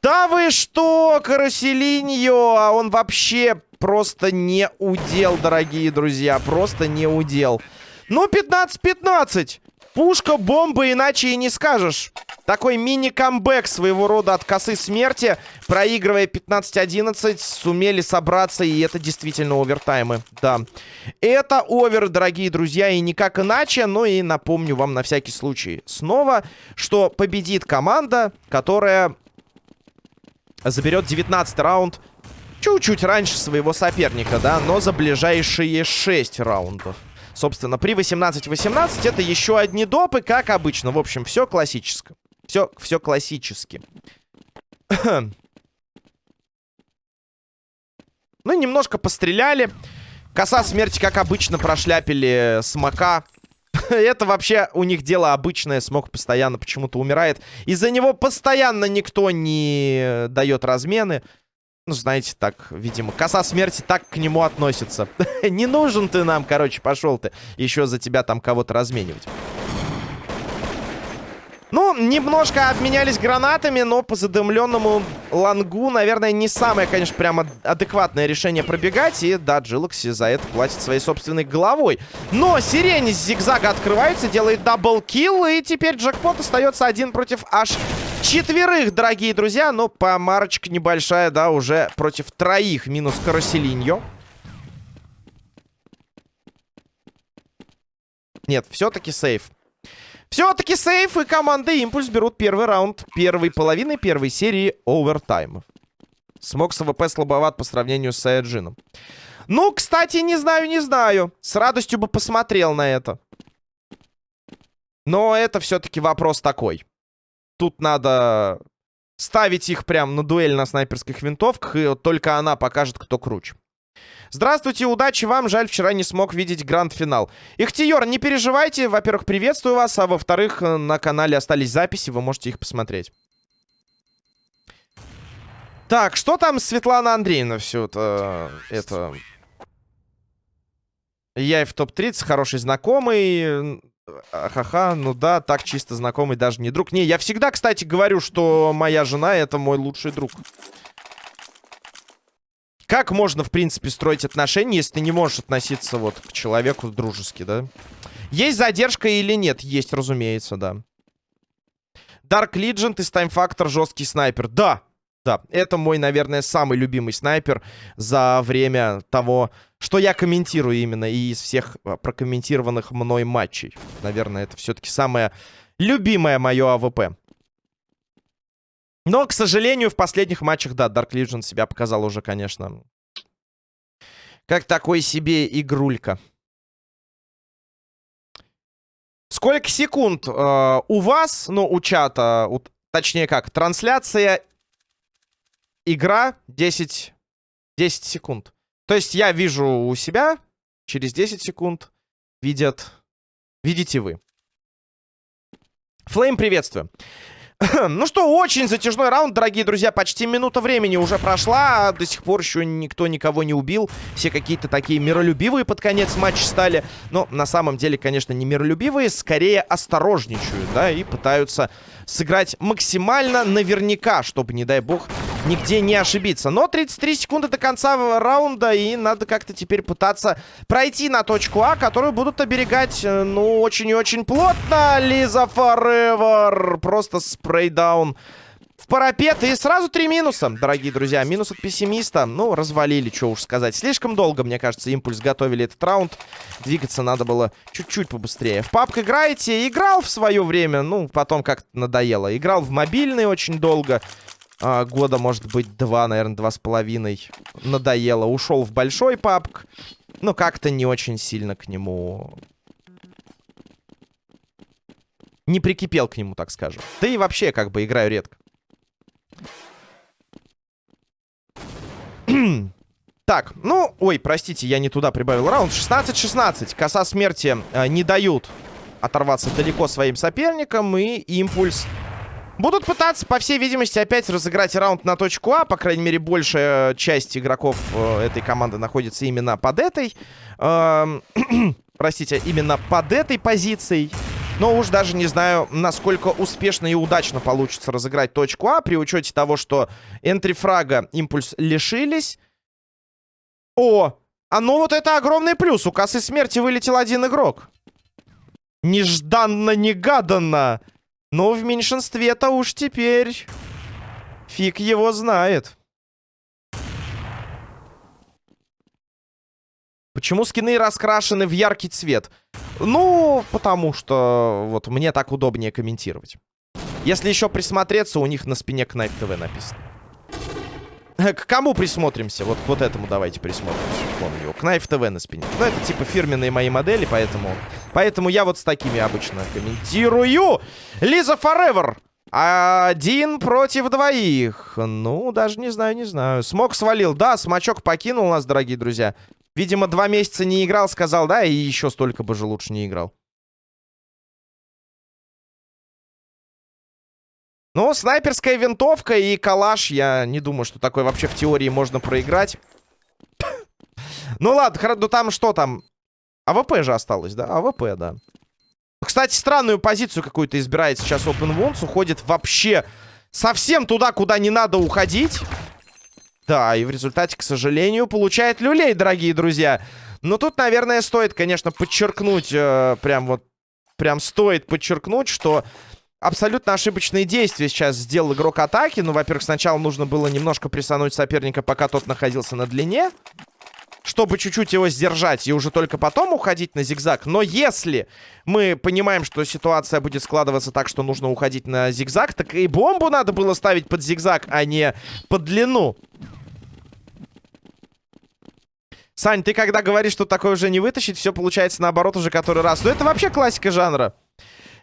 Да вы что, Караселиньо? А он вообще просто не удел, дорогие друзья. Просто не удел. Ну, 15-15. Пушка, бомба, иначе и не скажешь. Такой мини-камбэк своего рода от косы смерти. Проигрывая 15-11, сумели собраться, и это действительно овертаймы. Да. Это овер, дорогие друзья, и никак иначе. Но и напомню вам на всякий случай снова, что победит команда, которая заберет 19 раунд чуть-чуть раньше своего соперника, да, но за ближайшие 6 раундов. Собственно, при 18-18 это еще одни допы, как обычно. В общем, все классическое. Все, все классически. ну, немножко постреляли. Коса смерти, как обычно, прошляпили смока. Это вообще у них дело обычное. Смог постоянно почему-то умирает. Из-за него постоянно никто не дает размены. Ну, знаете, так, видимо, коса смерти так к нему относится. Не нужен ты нам, короче, пошел ты. Еще за тебя там кого-то разменивать. Ну, немножко обменялись гранатами, но по задымленному лангу, наверное, не самое, конечно, прямо адекватное решение пробегать. И да, Джилокси за это платит своей собственной головой. Но сирень с зигзага открывается, делает double kill, и теперь джекпот остается один против аж четверых, дорогие друзья. Но помарочка небольшая, да, уже против троих. Минус Караселиньо. Нет, все-таки save. Все-таки save и команда Импульс берут первый раунд первой половины первой серии овертаймов. Смок с АВП слабоват по сравнению с Саяджином. Ну, кстати, не знаю, не знаю. С радостью бы посмотрел на это. Но это все-таки вопрос такой. Тут надо ставить их прям на дуэль на снайперских винтовках, и только она покажет, кто круче. Здравствуйте, удачи вам. Жаль, вчера не смог видеть гранд-финал. Ихтиер, не переживайте. Во-первых, приветствую вас, а во-вторых, э, на канале остались записи, вы можете их посмотреть. Так, что там Светлана Андреевна все это... это... Я и в топ-30, хороший знакомый. Ха-ха, ну да, так чисто знакомый, даже не друг. Не, я всегда, кстати, говорю, что моя жена это мой лучший друг. Как можно, в принципе, строить отношения, если ты не можешь относиться вот к человеку дружески, да? Есть задержка или нет? Есть, разумеется, да. Dark Legend из Time Factor жесткий снайпер. Да, да, это мой, наверное, самый любимый снайпер за время того, что я комментирую именно и из всех а, прокомментированных мной матчей. Наверное, это все-таки самое любимое мое АВП. Но, к сожалению, в последних матчах, да, Dark Legion себя показал уже, конечно, как такой себе игрулька. Сколько секунд э, у вас, ну, у чата, у, точнее как, трансляция, игра 10, 10 секунд. То есть я вижу у себя, через 10 секунд видят, видите вы. Флейм, приветствую. ну что, очень затяжной раунд, дорогие друзья. Почти минута времени уже прошла. А до сих пор еще никто никого не убил. Все какие-то такие миролюбивые под конец матча стали. Но на самом деле, конечно, не миролюбивые. Скорее осторожничают, да, и пытаются сыграть максимально наверняка, чтобы, не дай бог, нигде не ошибиться. Но 33 секунды до конца раунда, и надо как-то теперь пытаться пройти на точку А, которую будут оберегать, э, ну, очень и очень плотно. Лиза Forever. Просто спрейдаун в парапет. И сразу три минуса, дорогие друзья. Минус от пессимиста. Ну, развалили, что уж сказать. Слишком долго, мне кажется, импульс готовили этот раунд. Двигаться надо было чуть-чуть побыстрее. В папк играете? Играл в свое время. Ну, потом как-то надоело. Играл в мобильный очень долго а, года, может быть, два, наверное, два с половиной. Надоело. Ушел в большой папк. Но как-то не очень сильно к нему... Не прикипел к нему, так скажем. Да и вообще, как бы, играю редко. так, ну... Ой, простите, я не туда прибавил раунд. 16-16. Коса смерти э, не дают оторваться далеко своим соперникам. И импульс Будут пытаться, по всей видимости, опять разыграть раунд на точку А. По крайней мере, большая часть игроков э, этой команды находится именно под этой... Э, простите, именно под этой позицией. Но уж даже не знаю, насколько успешно и удачно получится разыграть точку А, при учете того, что энтрифрага импульс лишились. О, а ну вот это огромный плюс. У косы смерти вылетел один игрок. Нежданно-негаданно. Но в меньшинстве-то уж теперь... Фиг его знает. Почему скины раскрашены в яркий цвет? Ну, потому что вот мне так удобнее комментировать. Если еще присмотреться, у них на спине Knife TV написано. К кому присмотримся? Вот вот этому давайте присмотримся. Вон у него. Knife TV на спине. Ну, это типа фирменные мои модели, поэтому... Поэтому я вот с такими обычно комментирую. Лиза Forever. Один против двоих. Ну, даже не знаю, не знаю. Смог свалил. Да, смачок покинул нас, дорогие друзья. Видимо, два месяца не играл, сказал, да, и еще столько бы же лучше не играл. Ну, снайперская винтовка и калаш, я не думаю, что такое вообще в теории можно проиграть. Ну ладно, ну там что там? АВП же осталось, да? АВП, да. Кстати, странную позицию какую-то избирает сейчас Open Wounds. Уходит вообще совсем туда, куда не надо уходить. Да, и в результате, к сожалению, получает люлей, дорогие друзья. Но тут, наверное, стоит, конечно, подчеркнуть, э, прям вот, прям стоит подчеркнуть, что абсолютно ошибочные действия сейчас сделал игрок атаки. Ну, во-первых, сначала нужно было немножко присануть соперника, пока тот находился на длине, чтобы чуть-чуть его сдержать и уже только потом уходить на зигзаг. Но если мы понимаем, что ситуация будет складываться так, что нужно уходить на зигзаг, так и бомбу надо было ставить под зигзаг, а не под длину. Сань, ты когда говоришь, что такое уже не вытащить, все получается наоборот уже который раз. Ну это вообще классика жанра.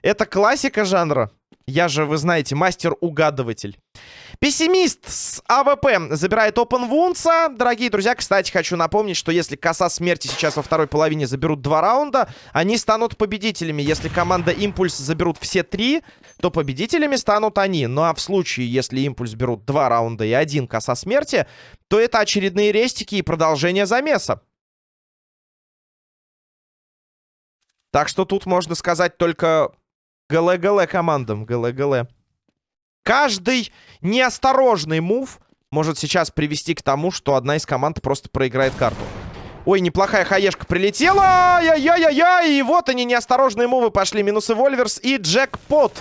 Это классика жанра. Я же, вы знаете, мастер-угадыватель. Пессимист с АВП забирает Open Wounds. Дорогие друзья, кстати, хочу напомнить, что если коса смерти сейчас во второй половине заберут два раунда, они станут победителями. Если команда Импульс заберут все три, то победителями станут они. Ну а в случае, если Импульс берут два раунда и один коса смерти, то это очередные рестики и продолжение замеса. Так что тут можно сказать только ГЛ-ГЛ командам. ГЛ-ГЛ. Каждый неосторожный мув может сейчас привести к тому, что одна из команд просто проиграет карту. Ой, неплохая хаешка прилетела. Ай-яй-яй-яй. И вот они, неосторожные мувы пошли. Минусы Вольверс и Джекпот.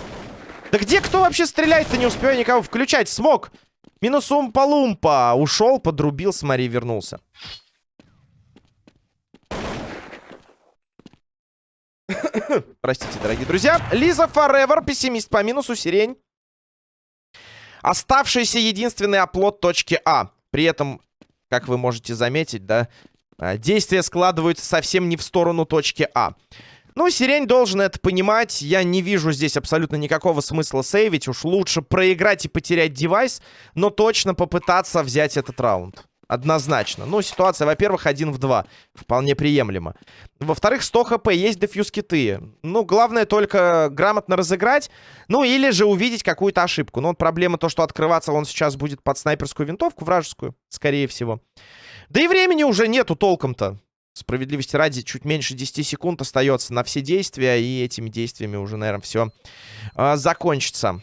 Да где кто вообще стреляет-то? Не успеваю никого включать. Смог. Минус Умпа-Лумпа. Ушел, подрубил, смотри, вернулся. Простите, дорогие друзья. Лиза Форевер, пессимист по минусу, сирень. Оставшийся единственный оплот точки А. При этом, как вы можете заметить, да, а, действия складываются совсем не в сторону точки А. Ну, Сирень должен это понимать. Я не вижу здесь абсолютно никакого смысла сейвить. Уж лучше проиграть и потерять девайс, но точно попытаться взять этот раунд. Однозначно. Ну, ситуация, во-первых, один в два. Вполне приемлемо. Во-вторых, 100 хп, есть дефьюз киты. Ну, главное только грамотно разыграть. Ну, или же увидеть какую-то ошибку. Но вот проблема то, что открываться он сейчас будет под снайперскую винтовку вражескую, скорее всего. Да и времени уже нету толком-то. Справедливости ради, чуть меньше 10 секунд остается на все действия. И этими действиями уже, наверное, все э, закончится.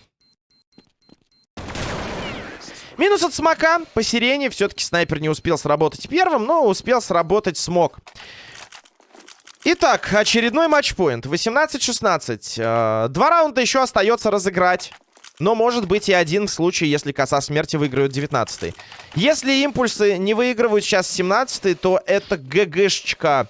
Минус от смока. По сирене все-таки снайпер не успел сработать первым, но успел сработать смог. Итак, очередной матчпоинт. 18-16. Э, два раунда еще остается разыграть. Но может быть и один в случае, если коса смерти выиграют 19 -й. Если импульсы не выигрывают сейчас 17 то это ГГшечка.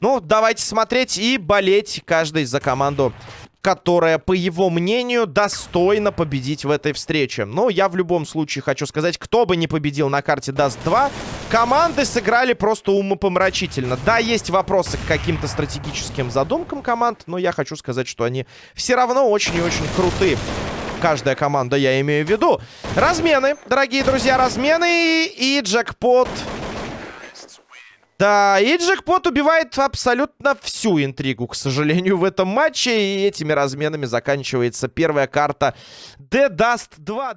Ну, давайте смотреть и болеть каждый за команду которая, по его мнению, достойна победить в этой встрече. Но я в любом случае хочу сказать, кто бы не победил на карте Даст 2, команды сыграли просто умопомрачительно. Да, есть вопросы к каким-то стратегическим задумкам команд, но я хочу сказать, что они все равно очень и очень крутые. Каждая команда, я имею в виду. Размены, дорогие друзья, размены и джекпот Да, и джекпот убивает абсолютно всю интригу, к сожалению, в этом матче. И этими разменами заканчивается первая карта The Dust 2.